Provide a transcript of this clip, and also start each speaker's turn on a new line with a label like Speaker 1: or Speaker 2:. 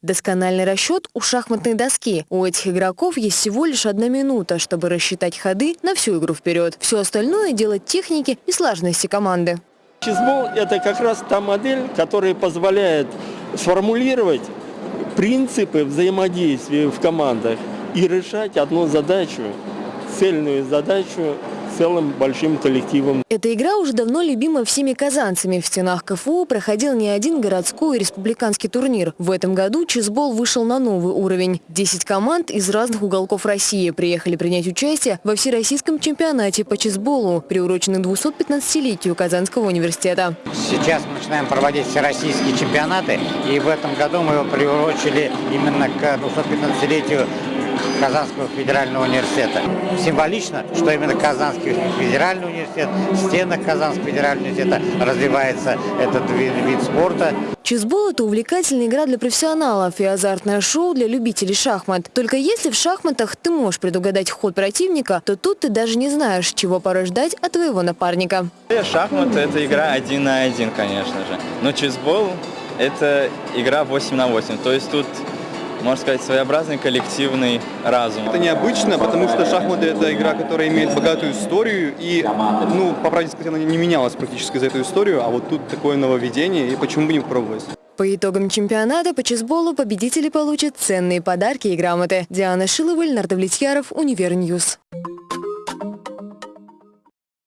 Speaker 1: Доскональный расчет у шахматной доски. У этих игроков есть всего лишь одна минута, чтобы рассчитать ходы на всю игру вперед. Все остальное – делать техники и сложности команды.
Speaker 2: Чизбол – это как раз та модель, которая позволяет сформулировать принципы взаимодействия в командах и решать одну задачу, цельную задачу целым большим коллективом.
Speaker 1: Эта игра уже давно любима всеми казанцами. В стенах КФУ проходил не один городской и республиканский турнир. В этом году чизбол вышел на новый уровень. Десять команд из разных уголков России приехали принять участие во всероссийском чемпионате по чизболу, приуроченном 215-летию Казанского университета.
Speaker 3: Сейчас мы начинаем проводить всероссийские чемпионаты, и в этом году мы его приурочили именно к 215-летию Казанского федерального университета. Символично, что именно Казанский федеральный университет, в стенах Казанского федерального университета развивается этот вид, вид спорта.
Speaker 1: Чизбол – это увлекательная игра для профессионалов и азартное шоу для любителей шахмат. Только если в шахматах ты можешь предугадать ход противника, то тут ты даже не знаешь, чего порой ждать от твоего напарника.
Speaker 4: Шахматы – это игра один на один, конечно же. Но chessball – это игра 8 на 8. То есть тут можно сказать, своеобразный коллективный разум.
Speaker 5: Это необычно, потому что шахматы – это игра, которая имеет богатую историю, и, ну, по правде сказать, она не менялась практически за эту историю, а вот тут такое нововведение, и почему бы не попробовать?
Speaker 1: По итогам чемпионата по chessball у победители получат ценные подарки и грамоты. Диана Шилова, Леонард Влетьяров, Univer News.